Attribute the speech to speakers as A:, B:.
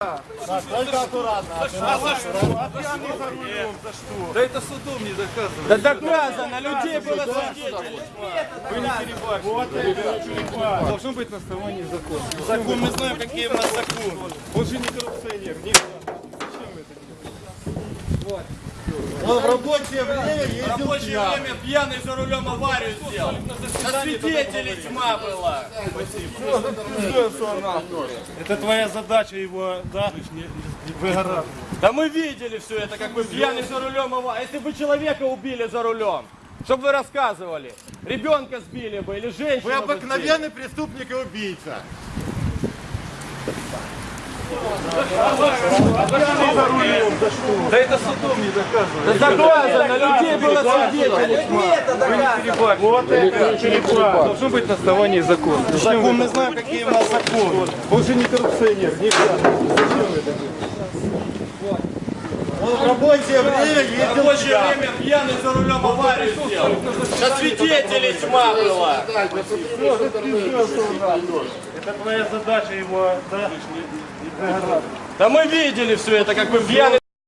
A: Только аккуратно.
B: Да это судом не доказано.
C: Да доказано, людей было свидетелей.
B: Вы не перебачиваете. Должно быть на основании закона.
A: Закон, мы знаем, какие у нас законы.
B: Он же не коррупционер. Не
A: Он в рабочее время ездил
C: В рабочее
A: пьяный.
C: время пьяный за рулем аварию сделал. На свидетелей тьма была.
A: Это твоя задача его, да.
C: Да мы видели все это, как вы пьяный за рулем аварию. Если бы человека убили за рулем, чтобы вы рассказывали. Ребенка сбили бы или женщину
A: Вы
C: бы
A: обыкновенный преступник и убийца.
B: Да это судом не доказано.
C: Да доказано, людей было свидетелей тьма.
A: Вот это черепа.
B: Должно быть на основании закона.
A: Закон, мы знаем, какие у нас законы.
B: Он же не коррупционер. Не
A: Он в рабочее время
C: В
A: ездил
C: рабочее
A: пьяный.
C: время пьяный за рулем На свидетелей тьма была.
A: Это твоя задача его, да.
C: Да мы видели все это, как вы пьяный